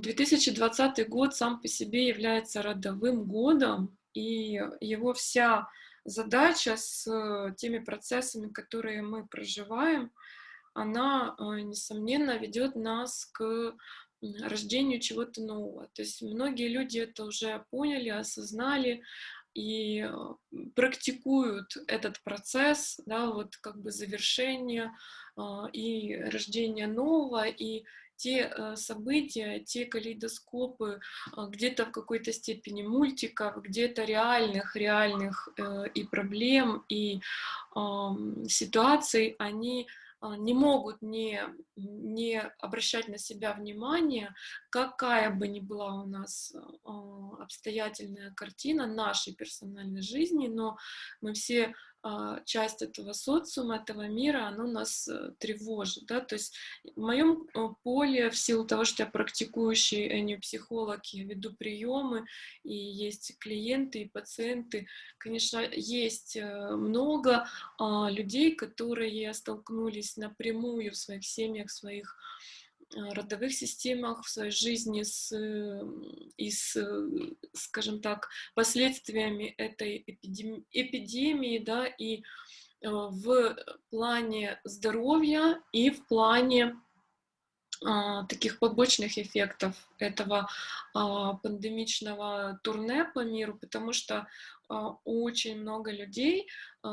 2020 год сам по себе является родовым годом, и его вся задача с теми процессами, которые мы проживаем, она, э, несомненно, ведет нас к рождению чего-то нового. То есть многие люди это уже поняли, осознали и э, практикуют этот процесс, да, вот как бы завершение э, и рождение нового, и те э, события, те калейдоскопы где-то в какой-то степени мультиков, где-то реальных, реальных и проблем, и ситуаций, они не могут не, не обращать на себя внимание, какая бы ни была у нас обстоятельная картина нашей персональной жизни, но мы все часть этого социума, этого мира, оно нас э, тревожит, да, то есть в моем поле, в силу того, что я практикующий энеопсихолог, я веду приемы, и есть клиенты и пациенты, конечно, есть э, много а, людей, которые столкнулись напрямую в своих семьях, в своих родовых системах, в своей жизни с, и с, скажем так, последствиями этой эпидемии, эпидемии да, и э, в плане здоровья, и в плане а, таких побочных эффектов этого а, пандемичного турне по миру, потому что а, очень много людей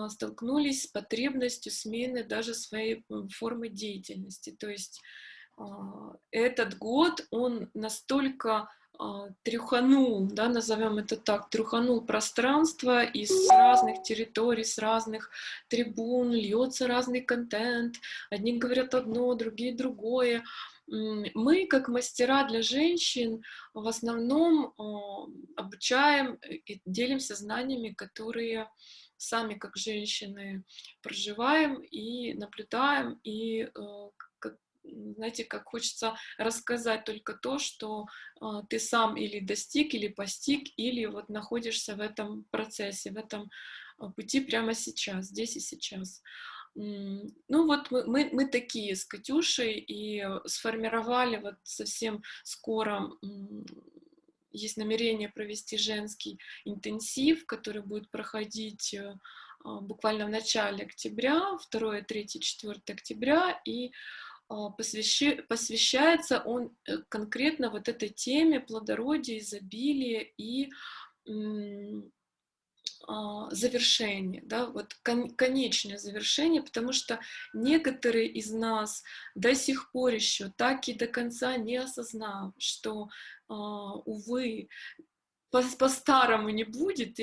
столкнулись с потребностью смены даже своей формы деятельности. То есть этот год, он настолько а, трюханул, да, назовем это так, трюханул пространство из разных территорий, с разных трибун, льется разный контент, одни говорят одно, другие другое. Мы, как мастера для женщин, в основном а, обучаем и делимся знаниями, которые сами как женщины проживаем и наблюдаем, и знаете, как хочется рассказать только то, что э, ты сам или достиг, или постиг, или вот находишься в этом процессе, в этом а, пути прямо сейчас, здесь и сейчас. Ну вот мы, мы, мы такие с Катюшей и сформировали вот совсем скоро есть намерение провести женский интенсив, который будет проходить э, буквально в начале октября, 2, 3, 4 октября, и а, посвящается он э, конкретно вот этой теме плодородия, изобилия и а, завершение, да, вот конечное завершение, потому что некоторые из нас до сих пор еще так и до конца не осознав, что, а, увы, по-старому не будет,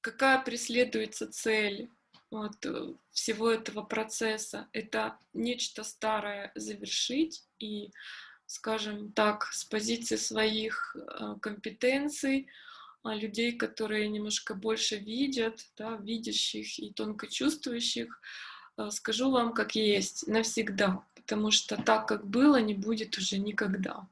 какая преследуется цель, вот, э, всего этого процесса. Это нечто старое завершить и, скажем так, с позиции своих э, компетенций, а, людей, которые немножко больше видят, да, видящих и тонко чувствующих, э, скажу вам, как есть, навсегда, потому что так, как было, не будет уже никогда.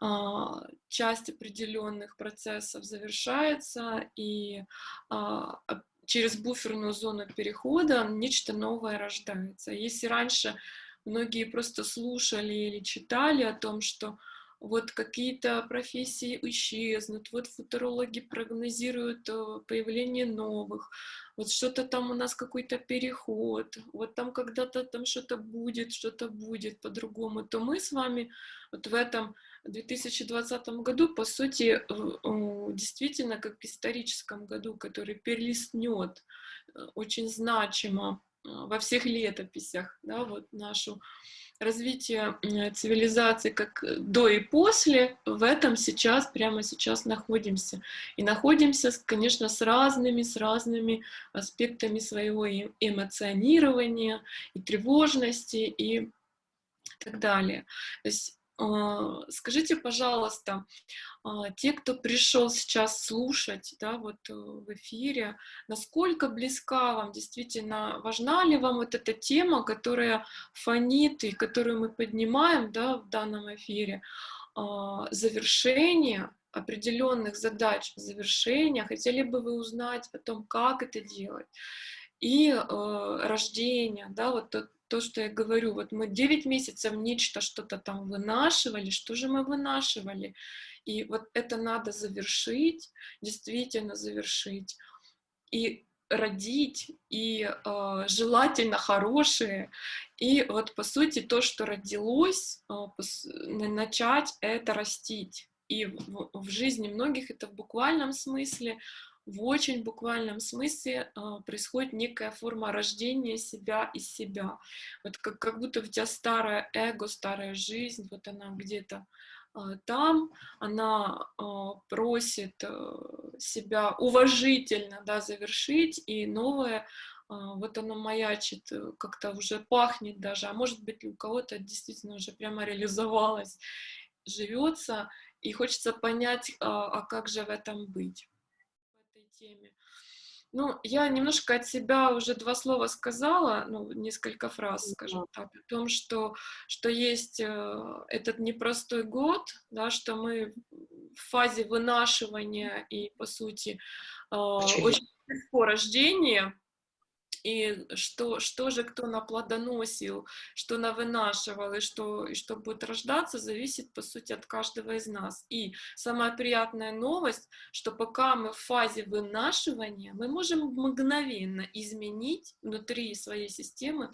А, часть определенных процессов завершается, и а, через буферную зону перехода нечто новое рождается. Если раньше многие просто слушали или читали о том, что вот какие-то профессии исчезнут, вот футурологи прогнозируют э, появление новых, вот что-то там у нас какой-то переход, вот там когда-то там что-то будет, что-то будет по-другому, то мы с вами вот в этом 2020 году, по сути, действительно как в историческом году, который перелистнет э, очень значимо э, во всех летописях, да, вот нашу развитие цивилизации как до и после, в этом сейчас, прямо сейчас находимся. И находимся, конечно, с разными, с разными аспектами своего эмоционирования, и тревожности, и так далее. То есть скажите, пожалуйста, а, те, кто пришел сейчас слушать, да, вот э, в эфире, насколько близка вам действительно, важна ли вам вот эта тема, которая фонит и которую мы поднимаем, да, в данном эфире, а, завершение определенных задач, завершения, хотели бы вы узнать о том, как это делать, и э, рождение, да, вот тот то, что я говорю, вот мы 9 месяцев нечто что-то там вынашивали, что же мы вынашивали? И вот это надо завершить, действительно завершить. И родить, и э, желательно хорошие. И вот, по сути, то, что родилось, э, начать это растить. И в, в жизни многих это в буквальном смысле, в очень буквальном смысле э, происходит некая форма рождения себя из себя. Вот как, как будто у тебя старое эго, старая жизнь, вот она где-то э, там, она э, просит себя уважительно да, завершить, и новое, вот оно маячит, как-то уже пахнет даже, а может быть у кого-то действительно уже прямо реализовалось, живется, и хочется понять, а, а как же в этом быть теме. Ну, я немножко от себя уже два слова сказала, ну, несколько фраз, скажем так, о том, что, что есть э, этот непростой год, да, что мы в фазе вынашивания и, по сути, э, очень легко рождения, и что, что же кто наплодоносил, что навынашивал, и что, и что будет рождаться, зависит, по сути, от каждого из нас. И самая приятная новость, что пока мы в фазе вынашивания, мы можем мгновенно изменить внутри своей системы,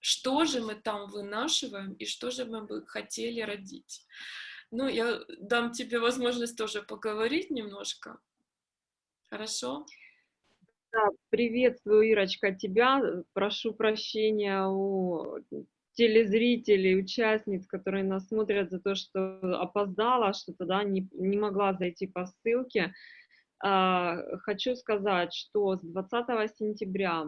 что же мы там вынашиваем и что же мы бы хотели родить. Ну, я дам тебе возможность тоже поговорить немножко. Хорошо? Да, приветствую, Ирочка, тебя. Прошу прощения у телезрителей, участниц, которые нас смотрят за то, что опоздала, что-то, да, не, не могла зайти по ссылке. А, хочу сказать, что с 20 сентября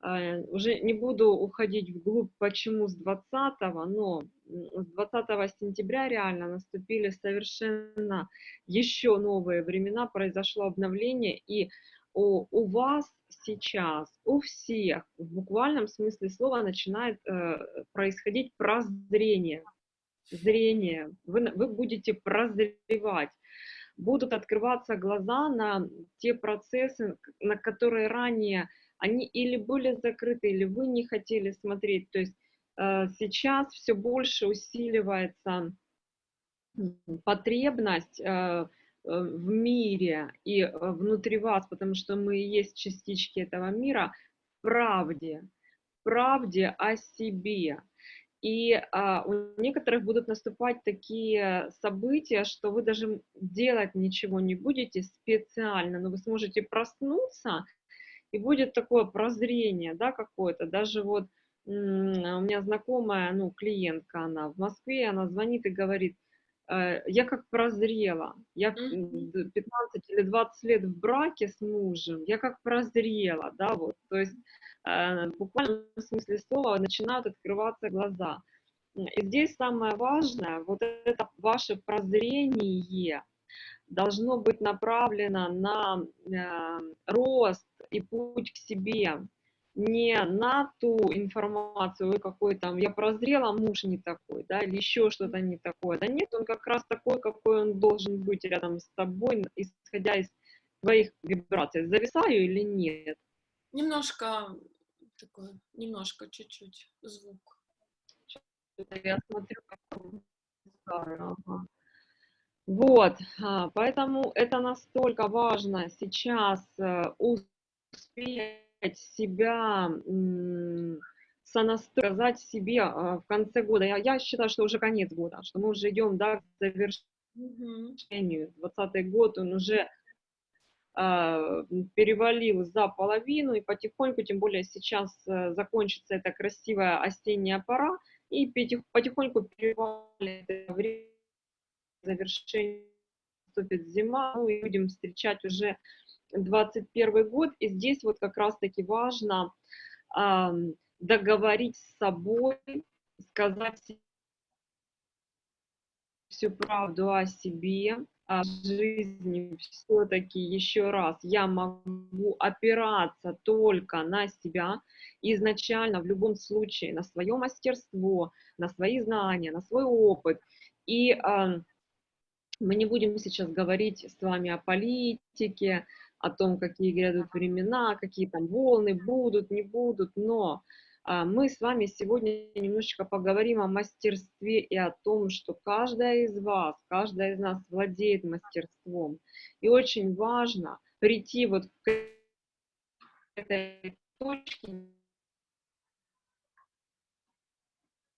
а, уже не буду уходить вглубь, почему с 20, но с 20 сентября реально наступили совершенно еще новые времена, произошло обновление, и у, у вас сейчас, у всех, в буквальном смысле слова, начинает э, происходить прозрение. Зрение. Вы, вы будете прозревать. Будут открываться глаза на те процессы, на которые ранее они или были закрыты, или вы не хотели смотреть. То есть э, сейчас все больше усиливается потребность э, в мире и э, внутри вас, потому что мы и есть частички этого мира, правде, правде о себе. И а, у некоторых будут наступать такие события, что вы даже делать ничего не будете специально, но вы сможете проснуться, и будет такое прозрение, да, какое-то. Даже вот у меня знакомая, ну, клиентка она в Москве, она звонит и говорит, Э, я как прозрела. Я 15 или 20 лет в браке с мужем, я как прозрела, да, вот. То есть э, в буквальном смысле слова начинают открываться глаза. И здесь самое важное, вот это ваше прозрение должно быть направлено на э, рост и путь к себе, не на ту информацию, какой там, я прозрела, муж не такой, да, или еще что-то не такое. Да нет, он как раз такой, какой он должен быть рядом с тобой, исходя из твоих вибраций. Зависаю или нет? Немножко такой, немножко, чуть-чуть звук. Я смотрю, как ага. Вот, а, поэтому это настолько важно сейчас э, успеть себя сонастроить себе а, в конце года. Я, я считаю, что уже конец года, что мы уже идем да, к завершению. 20 год, он уже э, перевалил за половину, и потихоньку, тем более сейчас э, закончится эта красивая осенняя пора, и потихоньку перевалит время завершения, наступит зима, ну, и будем встречать уже 21 год, и здесь вот как раз-таки важно э, договорить с собой, сказать всю правду о себе, о жизни, все-таки еще раз, я могу опираться только на себя, изначально в любом случае на свое мастерство, на свои знания, на свой опыт, и э, мы не будем сейчас говорить с вами о политике, о том, какие грядут времена, какие там волны будут, не будут, но А, мы с вами сегодня немножечко поговорим о мастерстве и о том, что каждая из вас, каждая из нас владеет мастерством. И очень важно прийти вот к этой точке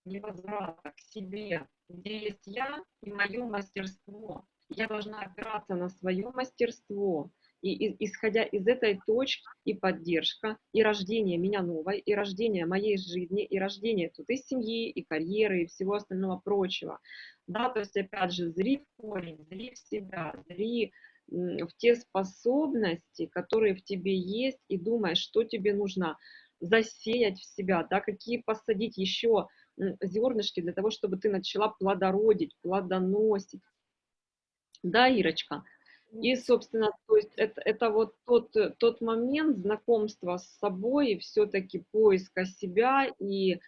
невозврата к себе, где есть я и мое мастерство. Я должна опираться на свое мастерство, и, и исходя из этой точки и поддержка, и рождение меня новой, и рождение моей жизни, и рождение тут и семьи, и карьеры, и всего остального прочего. Да, то есть, опять же, зри в корень, зри в себя, зри в те способности, которые в тебе есть, и думай, что тебе нужно засеять в себя, да, какие посадить еще зернышки для того, чтобы ты начала плодородить, плодоносить. Да, Ирочка? И, собственно, то есть это, это вот тот, тот момент знакомства с собой, и все-таки поиска себя. И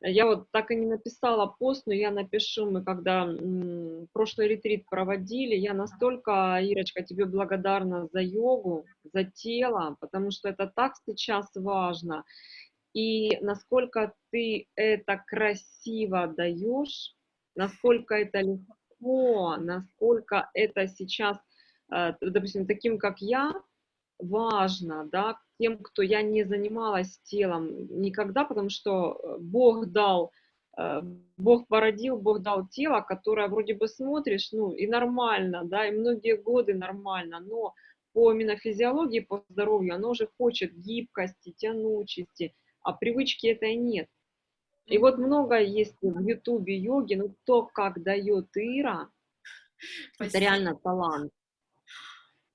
я вот так и не написала пост, но я напишу, мы когда м, прошлый ретрит проводили, я настолько, Ирочка, тебе благодарна за йогу, за тело, потому что это так сейчас важно. И насколько ты это красиво даешь, насколько это легко, насколько это сейчас Э, допустим, таким, как я, важно, да, тем, кто я не занималась телом никогда, потому что э, Бог дал, э, Бог породил, Бог дал тело, которое вроде бы смотришь, ну, и нормально, да, и многие годы нормально, но по именно физиологии, по здоровью, оно уже хочет гибкости, тянучести, а привычки этой нет. И вот много есть в Ютубе йоги, но то, как дает Ира, Спасибо. это реально талант.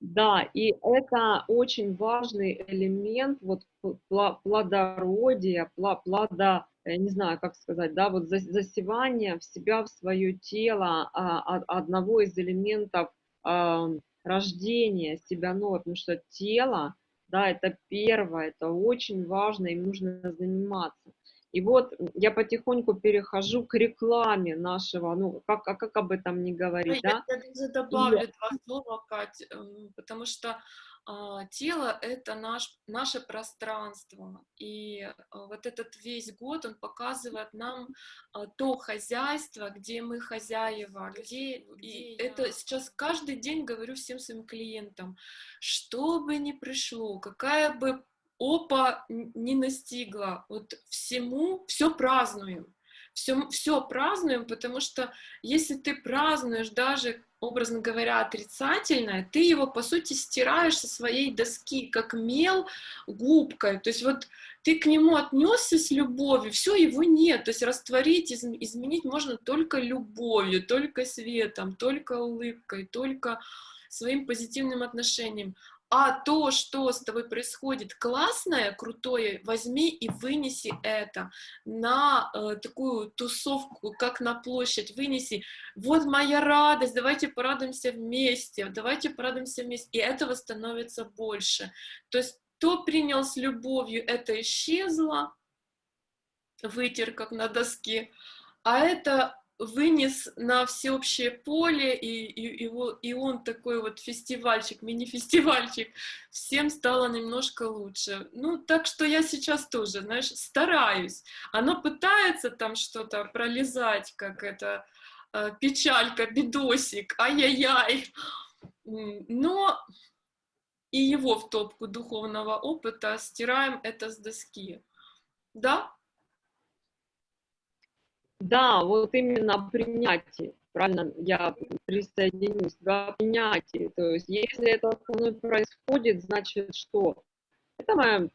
Да, и это очень важный элемент вот плодородия, плода, я не знаю, как сказать, да, вот засевание в себя, в свое тело а, одного из элементов а, рождения себя нового, потому что тело, да, это первое, это очень важно, им нужно заниматься. И вот я потихоньку перехожу к рекламе нашего, ну, как, а как об этом не говорить, да? Я, я даже добавлю и... два слова, Кать, эм, потому что а, тело — это наш, наше пространство, и а, вот этот весь год, он показывает нам а, то хозяйство, где мы хозяева, где, и это сейчас каждый день говорю всем своим клиентам, что бы ни пришло, какая бы опа не настигла. Вот всему, все празднуем. Все, все празднуем, потому что если ты празднуешь даже, образно говоря, отрицательное, ты его, по сути, стираешь со своей доски, как мел губкой. То есть вот ты к нему отнесся с любовью, все, его нет. То есть растворить, изменить можно только любовью, только светом, только улыбкой, только своим позитивным отношением а то, что с тобой происходит классное, крутое, возьми и вынеси это на э, такую тусовку, как на площадь, вынеси. Вот моя радость, давайте порадуемся вместе, давайте порадуемся вместе, и этого становится больше. То есть кто принял с любовью, это исчезло, вытер как на доске, а это вынес на всеобщее поле, и, и, его, и он такой вот фестивальчик, мини-фестивальчик, всем стало немножко лучше. Ну, так что я сейчас тоже, знаешь, стараюсь. Оно пытается там что-то пролезать, как это, э, печалька, бедосик, ай-яй-яй, но и его в топку духовного опыта стираем это с доски. Да, да, вот именно принятие, правильно, я присоединюсь, да, принятие, то есть если это со мной происходит, значит что? Это моя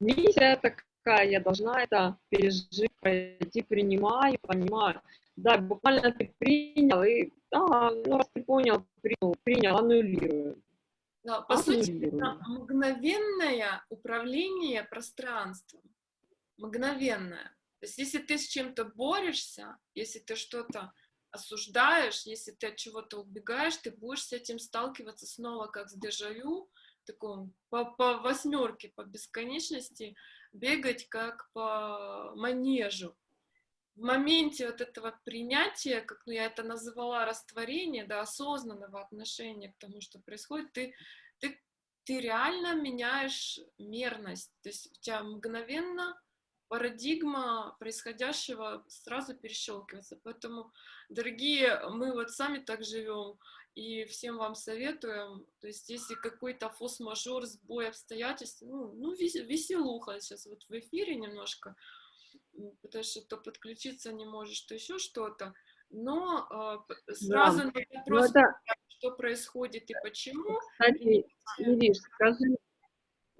миссия такая, я должна это пережить, пройти, принимаю, понимаю. Да, буквально ты принял, и, да, ну, раз ты понял, принял, принял, аннулирую. Да, по сути, это мгновенное управление пространством, мгновенное. То есть если ты с чем-то борешься, если ты что-то осуждаешь, если ты от чего-то убегаешь, ты будешь с этим сталкиваться снова как с дежавю, таком по, по восьмерке, по бесконечности, бегать как по манежу. В моменте вот этого принятия, как ну, я это называла растворение, да, осознанного отношения к тому, что происходит, ты, ты, ты реально меняешь мерность. То есть у тебя мгновенно парадигма происходящего сразу перещелкивается. Поэтому, дорогие, мы вот сами так живем, и всем вам советуем, то есть если какой-то фос-мажор, сбой обстоятельств, ну, ну веселуха сейчас вот в эфире немножко, потому что то подключиться не можешь, то еще что-то, но э, сразу да. на ну, вопрос, это... что происходит и почему. Кстати, Ириш, скажи,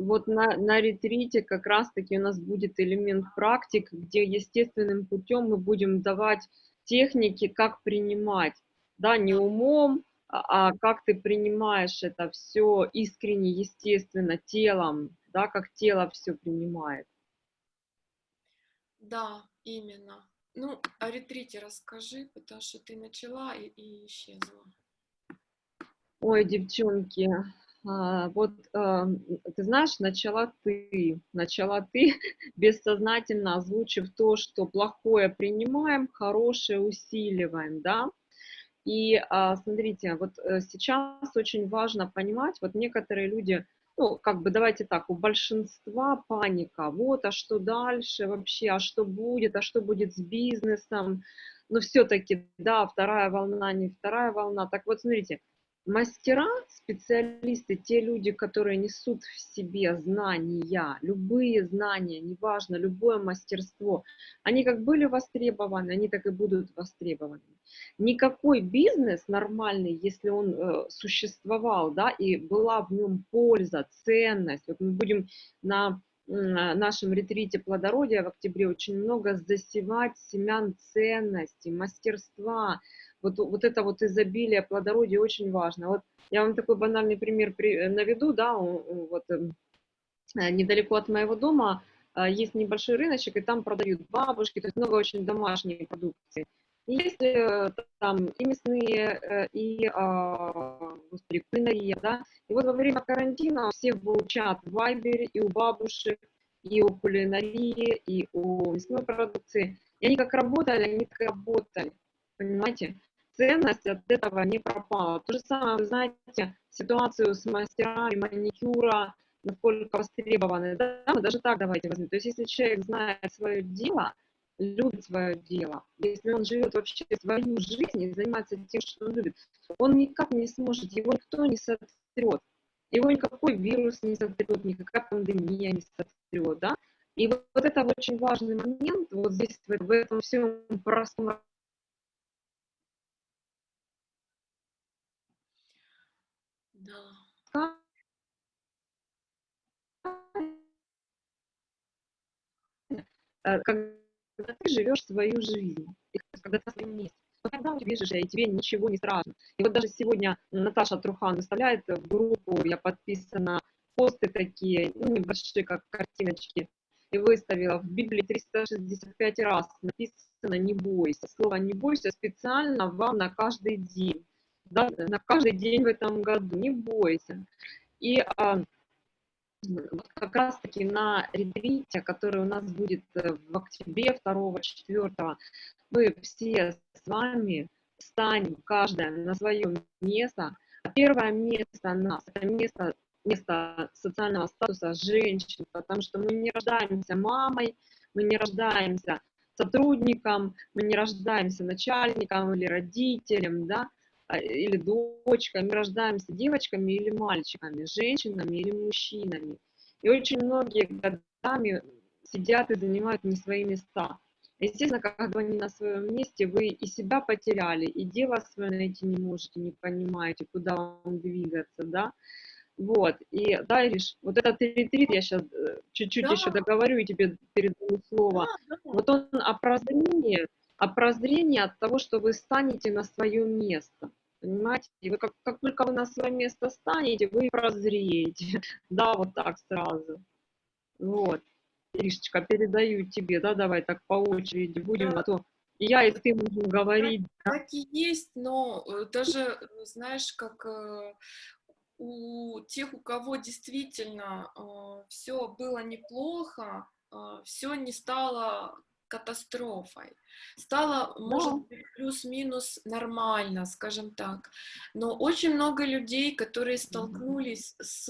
вот на, на ретрите как раз-таки у нас будет элемент практик, где естественным путем мы будем давать техники, как принимать, да, не умом, а, а как ты принимаешь это все искренне, естественно, телом, да, как тело все принимает. Да, именно. Ну, о ретрите расскажи, потому что ты начала и, и исчезла. Ой, девчонки, вот а, ты знаешь, начала ты, начала ты, бессознательно озвучив то, что плохое принимаем, хорошее усиливаем, да, и а, смотрите, вот э, сейчас очень важно понимать, вот некоторые люди, ну, как бы давайте так, у большинства паника, вот, а что дальше вообще, а что будет, а что будет с бизнесом, но все-таки, да, вторая волна, не вторая волна. Так вот, смотрите, Мастера, специалисты, те люди, которые несут в себе знания, любые знания, неважно, любое мастерство, они как были востребованы, они так и будут востребованы. Никакой бизнес нормальный, если он э, существовал, да, и была в нем польза, ценность, вот мы будем на нашем ретрите плодородия в октябре очень много засевать семян ценности, мастерства, вот, вот это вот изобилие, плодородие очень важно. Вот я вам такой банальный пример при, э, наведу, да, вот эм, э, недалеко от моего дома э, есть небольшой рыночек, и там продают бабушки, то есть много очень домашней продукции. Есть там и мясные, и, а, господи, кулинария, да, и вот во время карантина все учат в Вайбере и у бабушек, и у кулинарии, и у мясной продукции. И они как работали, они так работали, понимаете? Ценность от этого не пропала. То же самое, вы знаете, ситуацию с мастерами маникюра, насколько востребованы. Да, мы даже так давайте возьмем. То есть если человек знает свое дело, любит свое дело, если он живет вообще свою жизнь и занимается тем, что он любит, он никак не сможет, его никто не сотрет. Его никакой вирус не сотрет, никакая пандемия не сотрет, да? И вот, вот это очень важный момент, вот здесь, в, в этом всем простом когда ты живешь свою жизнь, когда ты на своем месте, но когда ты бежишь, и тебе ничего не страшно. И вот даже сегодня Наташа Трухан выставляет в группу, я подписана, посты такие, ну, небольшие, как картиночки, и выставила в Библии 365 раз написано «не бойся». Слово «не бойся» специально вам на каждый день да, на каждый день в этом году, не бойся. И а, как раз-таки на ретрите, который у нас будет э, в октябре 2-4, мы все с вами станем, каждая на свое место. Первое место нас, это место, место социального статуса женщин, потому что мы не рождаемся мамой, мы не рождаемся сотрудником, мы не рождаемся начальником или родителем, да, а, или дочками, рождаемся девочками или мальчиками, женщинами или мужчинами. И очень многие годами сидят и занимают не свои места. Естественно, когда они на своем месте, вы и себя потеряли, и дело свое найти не можете, не понимаете, куда вам двигаться, да. Вот, и, да, Ириш, вот этот ретрит, я сейчас э, чуть-чуть да. еще договорю и тебе передаю слово. Да, да. Вот он о прозрении, о прозрении от того, что вы станете на свое место. Понимаете? И вы как, как только вы на свое место станете, вы прозреете. Да, вот так сразу. Вот. Иришечка, передаю тебе, да, давай так по очереди будем, да. а то я и ты будем говорить. Так, так и есть, но э, даже, знаешь, как э, у тех, у кого действительно э, все было неплохо, все не стало катастрофой. Стало, может быть, плюс-минус нормально, скажем так. Но очень много людей, которые столкнулись с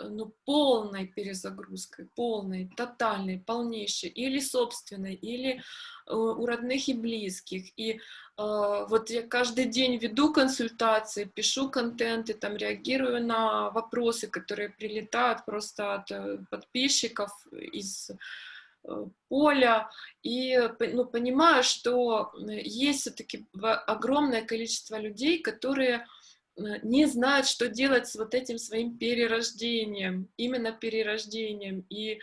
ну, полной перезагрузкой, полной, тотальной, полнейшей, или собственной, или э, у родных и близких. И э, вот я каждый день веду консультации, пишу контенты, там реагирую на вопросы, которые прилетают просто от э, подписчиков из поля, и ну, понимаю, что есть все-таки огромное количество людей, которые Э, не знают, что делать с вот этим своим перерождением, именно перерождением. И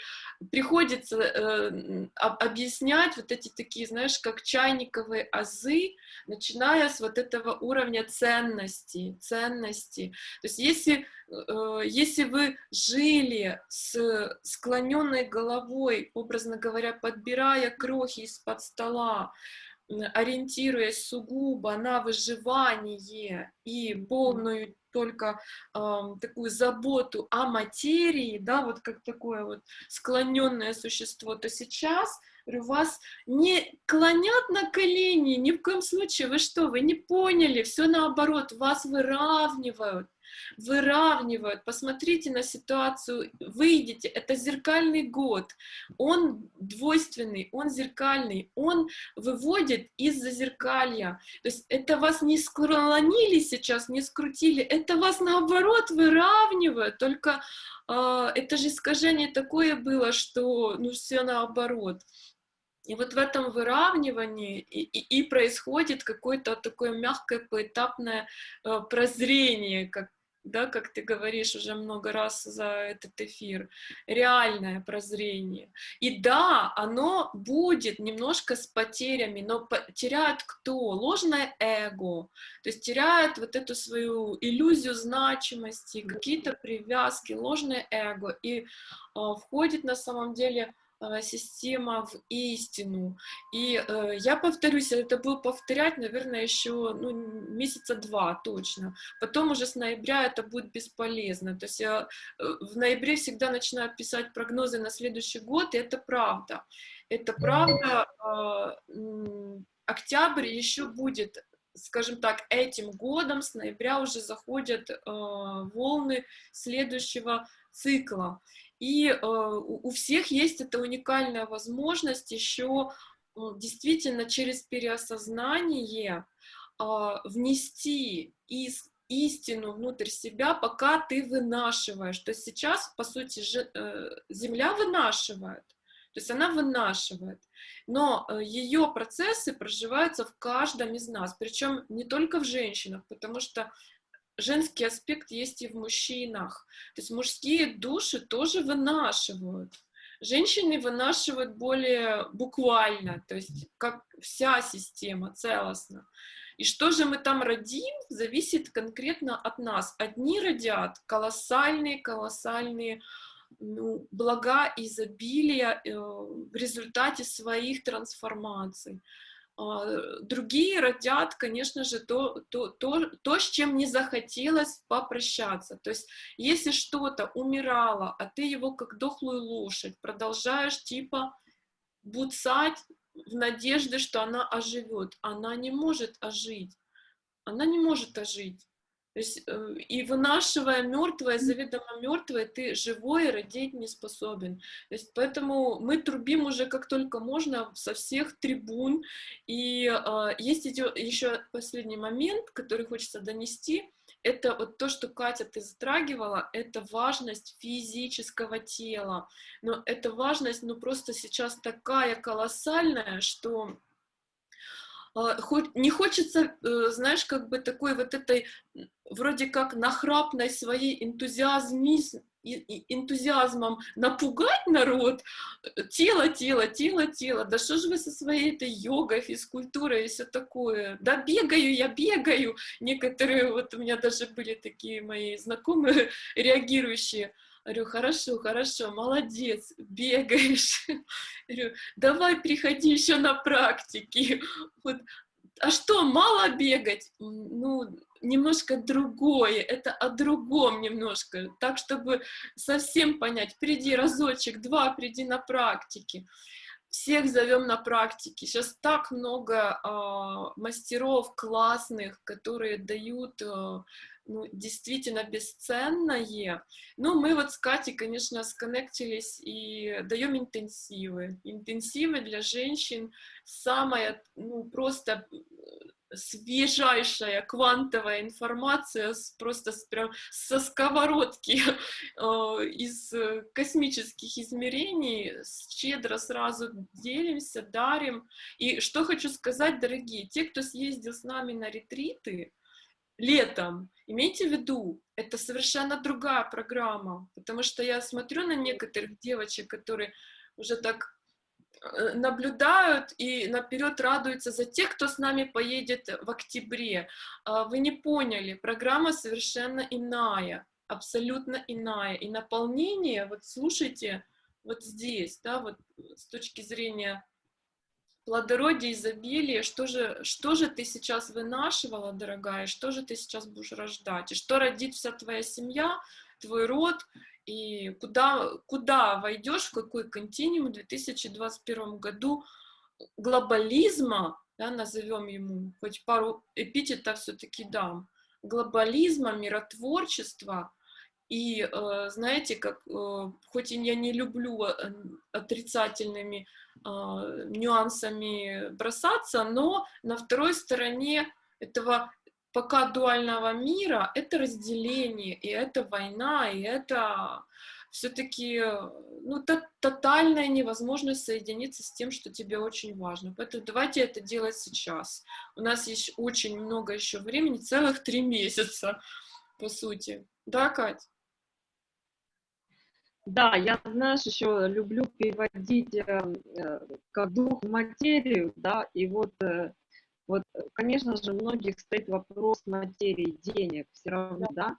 приходится э, объяснять вот эти такие, знаешь, как чайниковые азы, начиная с вот этого уровня ценности, ценности. То есть если, э, если вы жили с склоненной головой, образно говоря, подбирая крохи из-под стола, ориентируясь сугубо на выживание и полную только э, такую заботу о материи, да, вот как такое вот склоненное существо, то сейчас говорю, вас не клонят на колени, ни в коем случае, вы что, вы не поняли, все наоборот, вас выравнивают, выравнивают. Посмотрите на ситуацию, выйдите, это зеркальный год, он двойственный, он зеркальный, он выводит из-за зеркалья. То есть это вас не склонили сейчас, не скрутили, это вас наоборот выравнивает, только э, это же искажение такое было, что ну все наоборот. И вот в этом выравнивании и, и, и происходит какое-то такое мягкое поэтапное э, прозрение, как да, как ты говоришь уже много раз за этот эфир, реальное прозрение. И да, оно будет немножко с потерями, но теряет кто? Ложное эго, то есть теряет вот эту свою иллюзию значимости, какие-то привязки, ложное эго, и э, входит на самом деле система в истину. И э, я повторюсь, это буду повторять, наверное, еще ну, месяца два точно. Потом уже с ноября это будет бесполезно. То есть я э, в ноябре всегда начинаю писать прогнозы на следующий год, и это правда. Это правда. Э, октябрь еще будет скажем так, этим годом с ноября уже заходят э, волны следующего цикла. И э, у всех есть эта уникальная возможность еще э, действительно через переосознание э, внести из истину внутрь себя, пока ты вынашиваешь. То есть сейчас, по сути, э, Земля вынашивает, то есть она вынашивает, но ее процессы проживаются в каждом из нас, причем не только в женщинах, потому что женский аспект есть и в мужчинах. То есть мужские души тоже вынашивают. Женщины вынашивают более буквально, то есть как вся система целостно. И что же мы там родим, зависит конкретно от нас. Одни родят колоссальные, колоссальные ну, блага изобилия э, в результате своих трансформаций. А, другие родят, конечно же, то, то, то, то, с чем не захотелось попрощаться. То есть, если что-то умирало, а ты его как дохлую лошадь продолжаешь типа буцать в надежде, что она оживет, она не может ожить. Она не может ожить. То есть, э, и вынашивая мертвое, заведомо мертвое, ты живое родить не способен. То есть, поэтому мы трубим уже как только можно со всех трибун. И э, есть еще последний момент, который хочется донести. Это вот то, что Катя ты затрагивала, это важность физического тела. Но эта важность, ну просто сейчас такая колоссальная, что не хочется, э, знаешь, как бы такой вот этой вроде как нахрапной своей энтузиазмизм, энтузиазмом напугать народ, тело, тело, тело, тело, да что же вы со своей этой йогой, физкультурой и все такое, да бегаю я, бегаю, некоторые, вот у меня даже были такие мои знакомые, реагирующие, Говорю, хорошо, хорошо, молодец, бегаешь. Говорю, давай приходи еще на практики. Вот. А что, мало бегать? Ну, немножко другое, это о другом немножко, так, чтобы совсем понять, приди разочек, два, приди на практике. всех зовем на практике. Сейчас так много э, мастеров классных, которые дают э, ну, действительно бесценное. Ну, мы вот с Катей, конечно, сконнектились и даем интенсивы. Интенсивы для женщин самая, ну, просто свежайшая квантовая информация с, просто с, прям со сковородки э, из космических измерений, щедро сразу делимся, дарим. И что хочу сказать, дорогие, те, кто съездил с нами на ретриты летом, имейте в виду, это совершенно другая программа, потому что я смотрю на некоторых девочек, которые уже так Э, наблюдают и наперед радуются за тех, кто с нами поедет в октябре. А, вы не поняли, программа совершенно иная, абсолютно иная. И наполнение, вот слушайте, вот здесь, да, вот с точки зрения плодородия, изобилия, что же, что же ты сейчас вынашивала, дорогая, что же ты сейчас будешь рождать, и что родит вся твоя семья, твой род, и куда, куда войдешь, в какой континуум в 2021 году глобализма, да, назовем ему, хоть пару эпитетов все-таки дам, глобализма, миротворчества, и, э, знаете, как, э, хоть я не люблю э, отрицательными нюансами бросаться, но на второй стороне этого пока дуального мира это разделение, и это война, и это все-таки ну, тотальная невозможность соединиться с тем, что тебе очень важно. Поэтому давайте это делать сейчас. У нас есть очень много еще времени, целых три месяца, по сути. Да, Кать? Да, я, знаешь, еще люблю переводить э, э как дух в материю, да, и вот э, вот, э, конечно же, многих стоит вопрос материи, денег, все равно, да?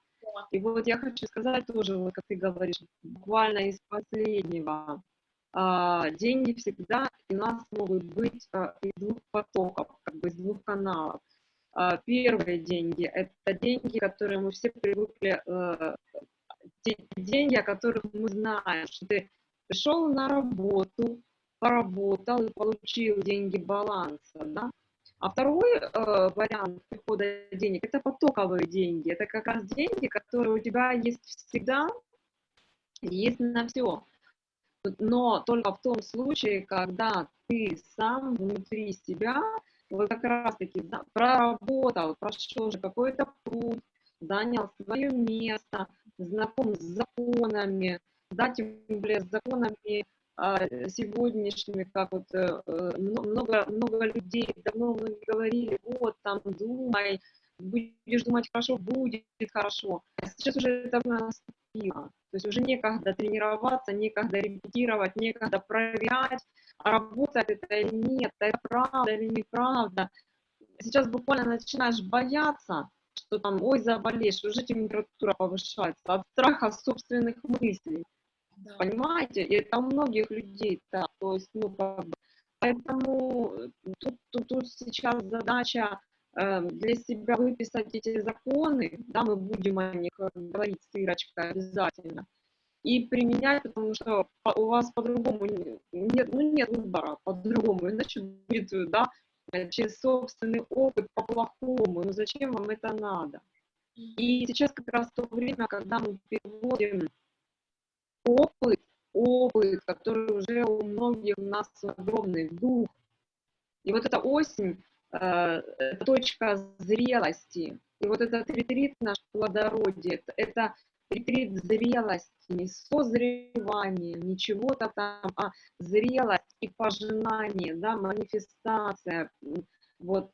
И вот я хочу сказать тоже, вот как ты говоришь, буквально из последнего. А, деньги всегда у нас могут быть а, из двух потоков, как бы из двух каналов. А, первые деньги – это деньги, которые мы все привыкли, а, те деньги, о которых мы знаем, что ты пришел на работу, поработал и получил деньги баланса, да? А второй э, вариант прихода денег – это потоковые деньги. Это как раз деньги, которые у тебя есть всегда, есть на все. Но только в том случае, когда ты сам внутри себя вот как раз-таки да, проработал, прошел уже какой-то путь, занял свое место, знаком с законами, да, тем более с законами а, сегодняшними, как вот э, э, много, много людей давно многие говорили, вот там думай, будешь думать хорошо, будет хорошо. Сейчас уже это наступило. То есть уже некогда тренироваться, некогда репетировать, некогда проверять, а работает это или нет, это правда или неправда. Сейчас буквально начинаешь бояться, что там, ой, заболеешь, уже температура повышается от страха собственных мыслей. Да. Понимаете? И это у многих людей так. То есть, ну, как бы, поэтому э, тут, тут, тут сейчас задача э, для себя выписать эти законы, да, мы будем о них э, говорить с Ирочкой обязательно, и применять, потому что у вас по-другому нет, ну, нет выбора по-другому, иначе будет, да, через собственный опыт по-плохому, ну зачем вам это надо? И сейчас как раз то время, когда мы переводим опыт, опыт, который уже у многих у нас огромный дух. И вот эта осень, э, точка зрелости. И вот этот ретрит наш плодородие, это, ретрит зрелости, не созревание, ничего-то там, а зрелость и пожинание, да, манифестация, вот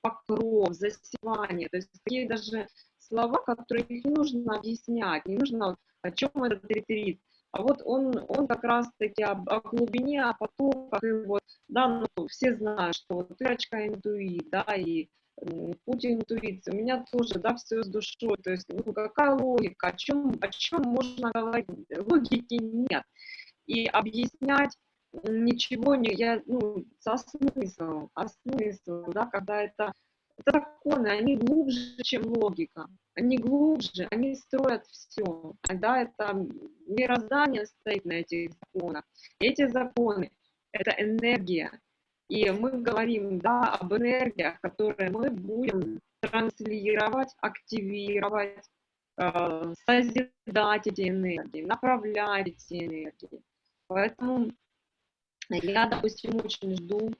покров, засевание. То есть такие даже слова, которые не нужно объяснять, не нужно, о чем этот ретрит. А вот он, он как раз-таки о, о глубине, о потоках, и вот, да, ну, все знают, что вот Ирочка интуит, да, и путь интуиции. У меня тоже, да, все с душой, то есть, ну, какая логика, о чем, о чем можно говорить, логики нет. И объяснять ничего не, я, ну, со смыслом, а смысл, да, когда это законы, они глубже, чем логика. Они глубже, они строят все. Да, это мироздание стоит на этих законах. Эти законы это энергия. И мы говорим, да, об энергиях, которые мы будем транслировать, активировать, э, созидать эти энергии, направлять эти энергии. Поэтому я, допустим, очень жду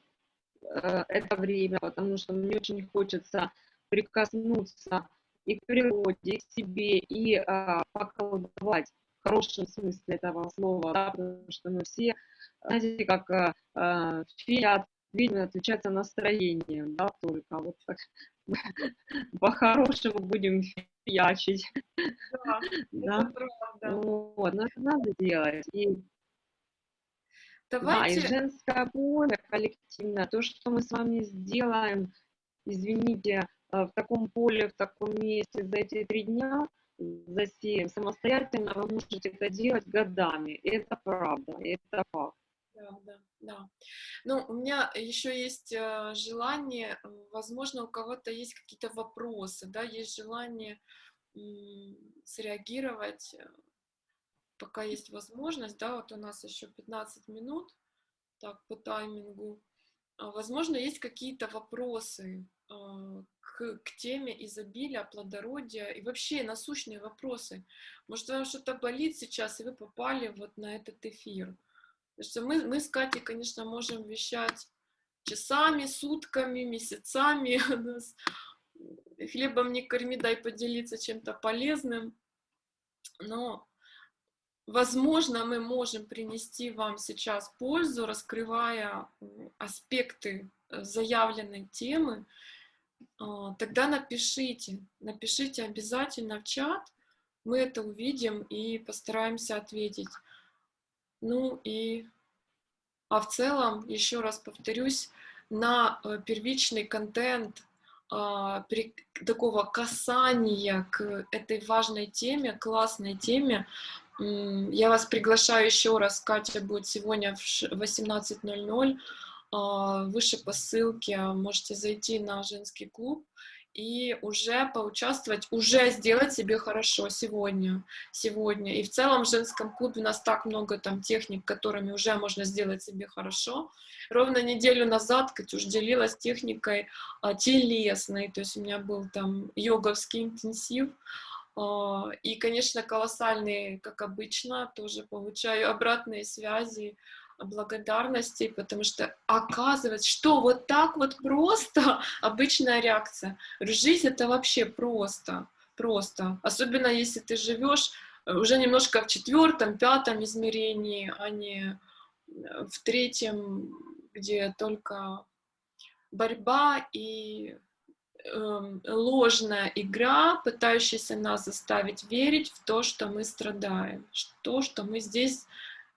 э, это время, потому что мне очень хочется прикоснуться и к природе, и к себе, и э, поколдовать в хорошем смысле этого слова, да, потому что мы все, знаете, как э, э, фея видно, отличается настроением, да, только вот так по-хорошему будем фиячить. Да, да. это правда. Вот, но это надо делать. И, Давайте... Да, и женское поле коллективное, то, что мы с вами сделаем, извините, э, в таком поле, в таком месте за эти три дня, засеем самостоятельно, вы можете это делать годами. Это правда, это факт да, да, да. Ну, у меня еще есть э, желание, возможно, у кого-то есть какие-то вопросы, да, есть желание среагировать, э, пока есть возможность, да, вот у нас еще 15 минут, так, по таймингу. А, возможно, есть какие-то вопросы э, к, к теме изобилия, плодородия и вообще насущные вопросы. Может, вам что-то болит сейчас, и вы попали вот на этот эфир. Что мы, мы с Катей, конечно, можем вещать часами, сутками, месяцами. Хлебом не корми, дай поделиться чем-то полезным. Но, возможно, мы можем принести вам сейчас пользу, раскрывая аспекты э, заявленной темы. А, тогда напишите, напишите обязательно в чат, мы это увидим и постараемся ответить. Ну и, а в целом, еще раз повторюсь, на э, первичный контент а, при, такого касания к этой важной теме, классной теме, я вас приглашаю еще раз, Катя будет сегодня в 18.00, а, выше по ссылке можете зайти на женский клуб, и уже поучаствовать, уже сделать себе хорошо сегодня, сегодня. И в целом в женском клубе у нас так много там техник, которыми уже можно сделать себе хорошо. Ровно неделю назад Катюш делилась техникой а, телесной, то есть у меня был там йоговский интенсив, а, и, конечно, колоссальные, как обычно, тоже получаю обратные связи благодарности, потому что оказывается, что вот так вот просто обычная реакция. Жизнь это вообще просто, просто. Особенно если ты живешь э, уже немножко в четвертом, пятом измерении, а не э, в третьем, где только борьба и э, ложная игра, пытающаяся нас заставить верить в то, что мы страдаем, то, что мы здесь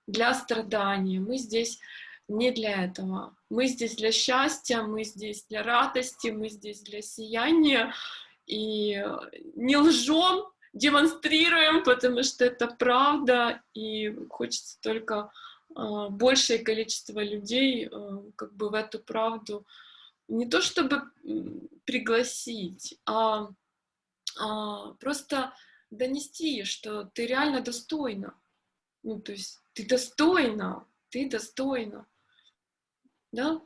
для страдания, мы здесь не для этого. Мы здесь для счастья, мы здесь для радости, мы здесь для сияния. И не лжем, демонстрируем, потому что это правда, и хочется только э, большее количество людей э, как бы в эту правду не то чтобы пригласить, а, а просто донести, что ты реально достойна. Ну, то есть ты достойна, ты достойна. Да?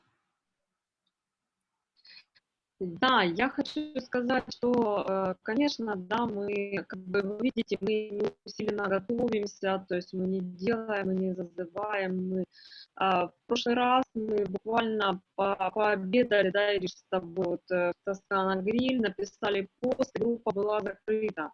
Да, я хочу сказать, что, э, конечно, да, мы, как бы вы видите, мы усиленно готовимся, то есть мы не делаем, мы не зазываем. Мы, а, в прошлый раз мы буквально по пообедали, да, Ириш, с тобой вот, э, в Тоскана Гриль, написали пост, группа была закрыта.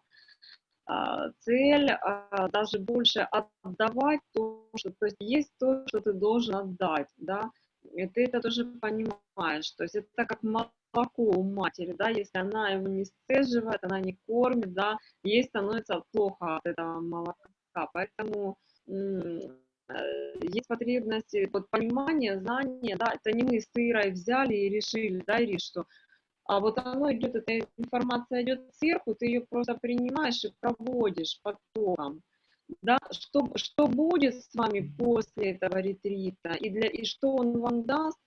А, цель а, даже больше отдавать то, что, то есть есть то, что ты должен отдать, да, и ты это тоже понимаешь, то есть это как молоко у матери, да, если она его не сцеживает, она не кормит, да, ей становится плохо от этого молока, поэтому э, есть потребность, вот понимание, знание, да, это не мы с Ирой взяли и решили, да, Ириш, что а вот оно идет, эта информация идет сверху, ты ее просто принимаешь и проводишь потоком. Да, что, что будет с вами после этого ретрита и, для, и что он вам даст,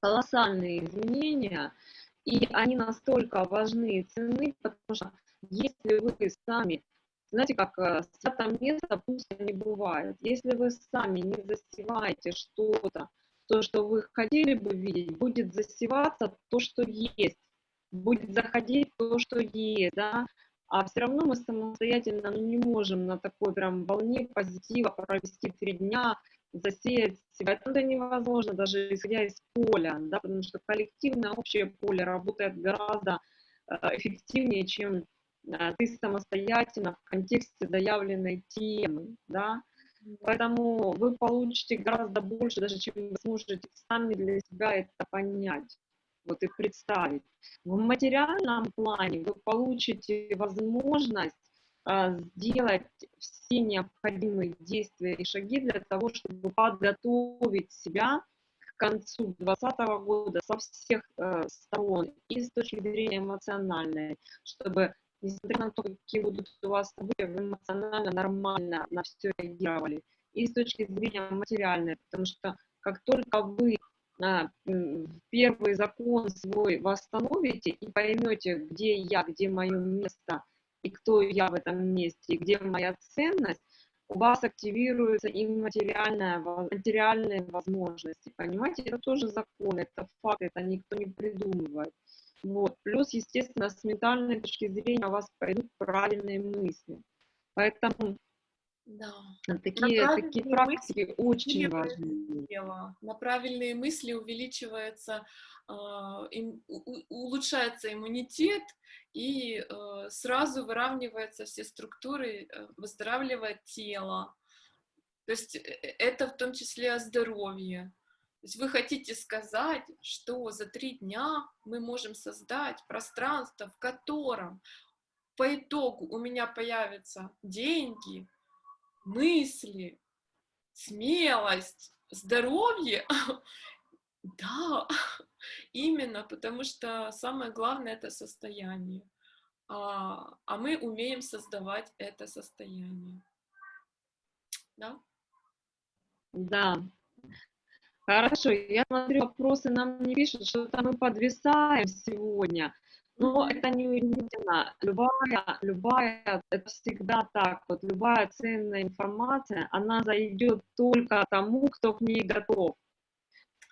колоссальные изменения, и они настолько важны и ценны, потому что если вы сами знаете, как э, свято место пусто не бывает. Если вы сами не засеваете что-то, то, что вы хотели бы видеть, будет засеваться то, что есть, будет заходить то, что есть, да, а все равно мы самостоятельно не можем на такой прям волне позитива провести три дня, засеять себя. Это невозможно, даже исходя из поля, да, потому что коллективное общее поле работает гораздо э, эффективнее, чем э, ты самостоятельно в контексте заявленной темы, да, Поэтому вы получите гораздо больше, даже чем вы сможете сами для себя это понять вот и представить. В материальном плане вы получите возможность а, сделать все необходимые действия и шаги для того, чтобы подготовить себя к концу 2020 года со всех э, сторон, и с точки зрения эмоциональной, чтобы, несмотря на то, какие будут у вас события, вы эмоционально нормально на все реагировали, и с точки зрения материальной, потому что как только вы а, первый закон свой восстановите и поймете, где я, где мое место, и кто я в этом месте, и где моя ценность, у вас активируются и материальная, материальные возможности. Понимаете, это тоже закон, это факт, это никто не придумывает. Вот. Плюс, естественно, с ментальной точки зрения у вас пойдут правильные мысли. Поэтому да. Такие, такие практики очень важны. На правильные мысли увеличивается, э, им, у, улучшается иммунитет, и э, сразу выравниваются все структуры, э, выздоравливает тело. То есть э, э, это в том числе о здоровье. Есть вы хотите сказать, что за три дня мы можем создать пространство, в котором по итогу у меня появятся деньги, мысли, смелость, здоровье, да, именно, потому что самое главное это состояние, а, а мы умеем создавать это состояние, да? Да. Хорошо, я смотрю, вопросы нам не пишут, что-то мы подвисаем сегодня. Но это не удивительно. Любая, любая, это всегда так. Вот любая ценная информация, она зайдет только тому, кто к ней готов.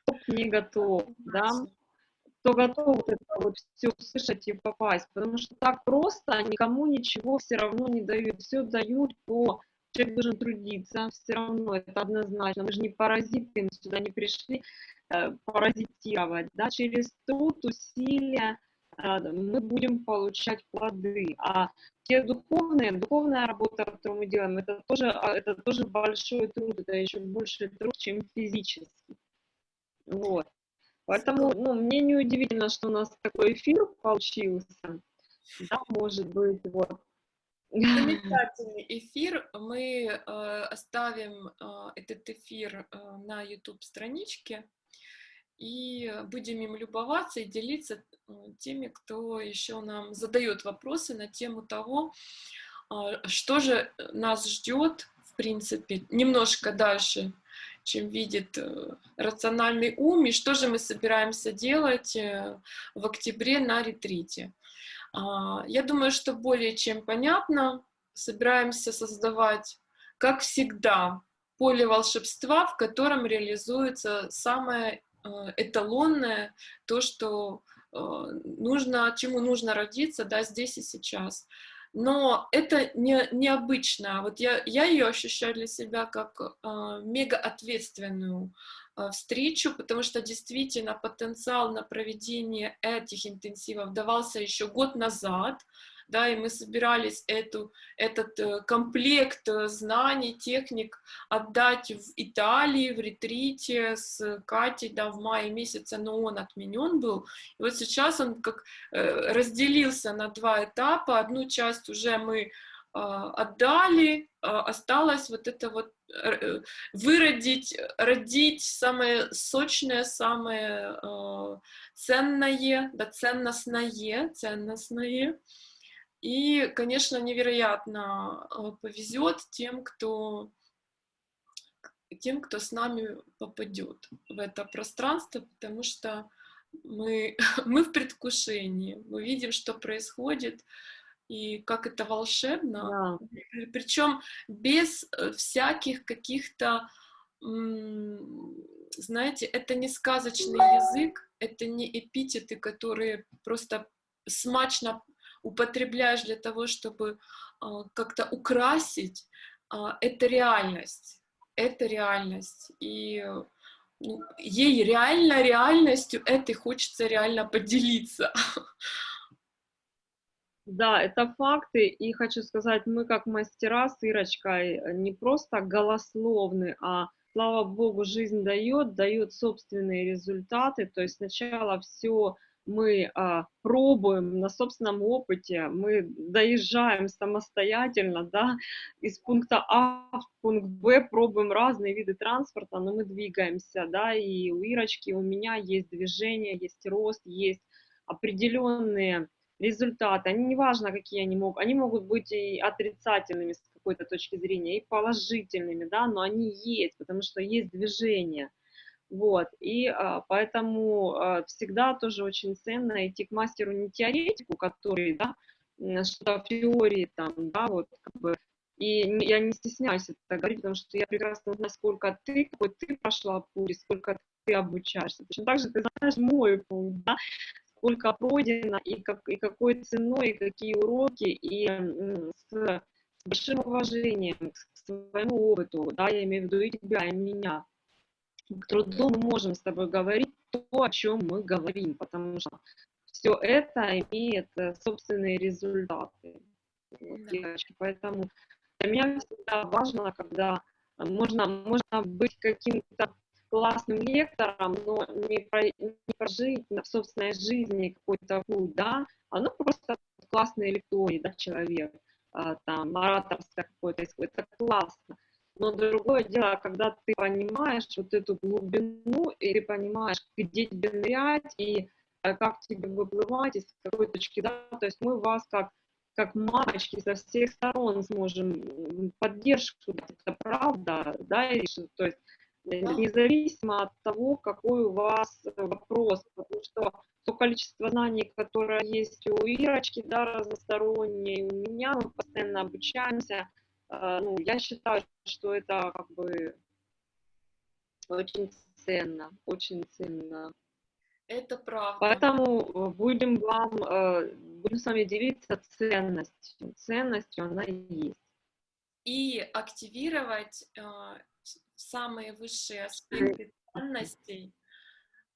Кто к ней готов, да? Кто готов вот это вот все услышать и попасть. Потому что так просто никому ничего все равно не дают. Все дают по человек должен трудиться, все равно это однозначно. Мы же не паразиты, мы сюда не пришли э, паразитировать, да, через труд, усилия, а, мы будем получать плоды. А те духовные, духовная работа, которую мы делаем, это тоже, а, это тоже большой труд, это еще больше труд, чем физический. Вот. Поэтому, ну, мне не удивительно, что у нас такой эфир получился. Да, может быть, вот. Замечательный эфир. Мы э, оставим э, этот эфир э, на YouTube-страничке и будем им любоваться и делиться э, теми, кто еще нам задает вопросы на тему того, а, что же нас ждет, в принципе, немножко дальше, чем видит э, рациональный ум, и что же мы собираемся делать э, в октябре на ретрите. А, я думаю, что более чем понятно, собираемся создавать, как всегда, поле волшебства, в котором реализуется самое Э, эталонное, то, что э, нужно, чему нужно родиться, да, здесь и сейчас. Но это не, необычно. Вот я, я ее ощущаю для себя как э, мега ответственную встречу, потому что действительно потенциал на проведение этих интенсивов давался еще год назад, да, и мы собирались эту, этот э, комплект э, знаний, техник отдать в Италии, в ретрите с Катей, да, в мае месяце, но он отменен был. И вот сейчас он как э, разделился на два этапа. Одну часть уже мы отдали, осталось вот это вот выродить, родить самое сочное, самое ценное, да, ценностное, ценностное, и, конечно, невероятно э, повезет тем, кто тем, кто с нами попадет в это пространство, потому что мы, мы в предвкушении, мы видим, что происходит, и как это волшебно, Да. причем без э, всяких каких-то, знаете, это не сказочный язык, это не эпитеты, которые просто смачно употребляешь для того, чтобы а, как-то украсить, а, это реальность, это реальность, и ну, ей реально реальностью этой хочется реально поделиться. Да, это факты, и хочу сказать, мы как мастера с Ирочкой э, не просто голословны, а, слава богу, жизнь дает, дает собственные результаты, то есть сначала все мы а, пробуем на собственном опыте, мы доезжаем самостоятельно, да, из пункта А в пункт Б, пробуем разные виды транспорта, но мы двигаемся, да, и у Ирочки, у меня есть движение, есть рост, есть определенные результаты, они неважно, какие они могут, они могут быть и отрицательными с какой-то точки зрения, и положительными, да, но они есть, потому что есть движение. Вот, и а, поэтому а, всегда тоже очень ценно идти к мастеру не теоретику, который, да, что-то теории там, да, вот, как бы, и я не стесняюсь это говорить, потому что я прекрасно знаю, сколько ты, какой ты прошла путь, сколько ты обучаешься. Точно так же ты знаешь мой путь, да, сколько пройдено, и, как, и какой ценой, и какие уроки, и с большим уважением к своему опыту, да, я имею в виду и тебя, и меня. К труду мы можем с тобой говорить то, о чем мы говорим, потому что все это имеет э, собственные результаты. Девочки, поэтому для меня всегда важно, когда можно, можно быть каким-то классным лектором, но не, про, не прожить в собственной жизни какой-то путь, да, а ну просто классный лекторий, да, человек, а, там, ораторское какое-то, это классно. Но другое дело, когда ты понимаешь вот эту глубину, и ты понимаешь, где тебе нырять, и э, как тебе выплывать, из какой точки, да, то есть мы вас как как мамочки со всех сторон сможем поддержку дать, это правда, да, Ириша, то есть независимо от того, какой у вас вопрос, потому что то количество знаний, которое есть у Ирочки, да, разностороннее, у меня, мы постоянно обучаемся, э, ну, я считаю, что это как бы очень ценно, очень ценно. Это правда. Поэтому будем вам, э, будем с вами делиться ценностью. Ценностью она и есть. И активировать э, самые высшие аспекты ценностей,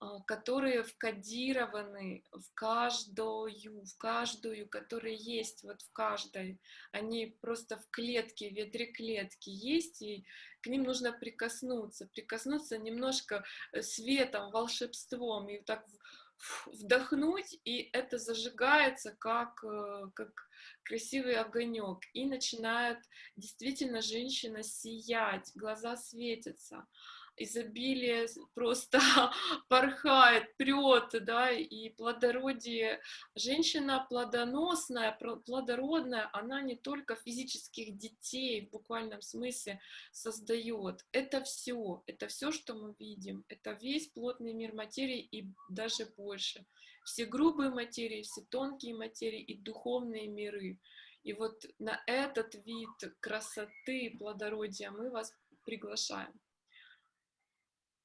а, которые вкодированы в каждую, в каждую, которые есть вот в каждой. Они просто в клетке, в ядре клетки есть, и к ним нужно прикоснуться, прикоснуться немножко э, светом, волшебством, и так вдохнуть, и это зажигается как, э, как красивый огонек, и начинает действительно женщина сиять, глаза светятся, изобилие просто порхает, прет, да, и плодородие. Женщина плодоносная, плодородная, она не только физических детей в буквальном смысле создает. Это все, это все, что мы видим. Это весь плотный мир материи и даже больше. Все грубые материи, все тонкие материи и духовные миры. И вот на этот вид красоты, плодородия мы вас приглашаем.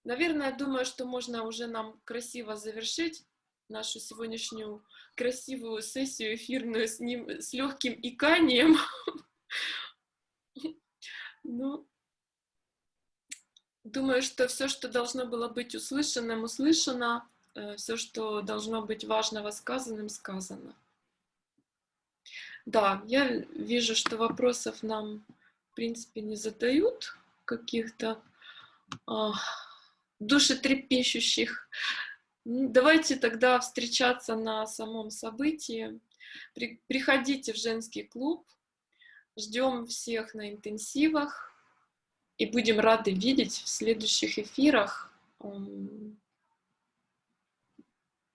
Наверное, думаю, что можно уже нам красиво завершить нашу сегодняшнюю красивую сессию эфирную с ним, с легким иканием. Ну, думаю, что все, что должно было быть услышанным, услышано, э, все, что должно быть важного сказанным, сказано. Да, я вижу, что вопросов нам, в принципе, не задают каких-то душетрепещущих. Давайте тогда встречаться на самом событии. При, приходите в женский клуб. Ждем всех на интенсивах. И будем рады видеть в следующих эфирах.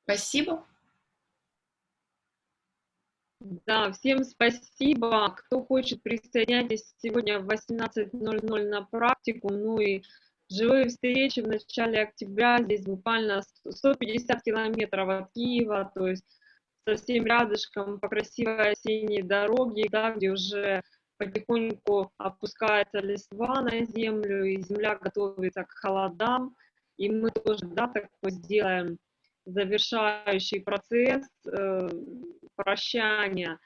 Спасибо. Да, всем спасибо. Кто хочет, присоединяйтесь сегодня в 18.00 на практику. Ну и Живые встречи в начале октября, здесь буквально 150 километров от Киева, то есть совсем рядышком по красивой осенней дороге, да, где уже потихоньку опускается листва на землю, и земля готовится к холодам, и мы тоже, да, так вот сделаем завершающий процесс э, прощания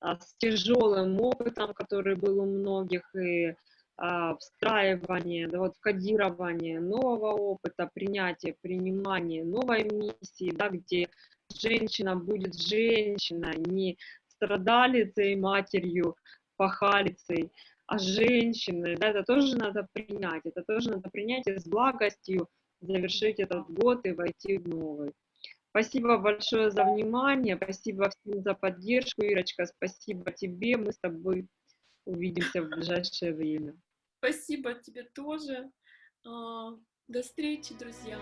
а, с тяжелым опытом, который был у многих, и встраивание, да, вот кодирование нового опыта, принятие, принимание новой миссии, да, где женщина будет женщина, не страдалицей, матерью, пахалицей, а женщиной, да, это тоже надо принять, это тоже надо принять и с благостью завершить этот год и войти в новый. Спасибо большое за внимание, спасибо всем за поддержку, Ирочка, спасибо тебе, мы с тобой увидимся в ближайшее время. Спасибо тебе тоже. А, до встречи, друзья.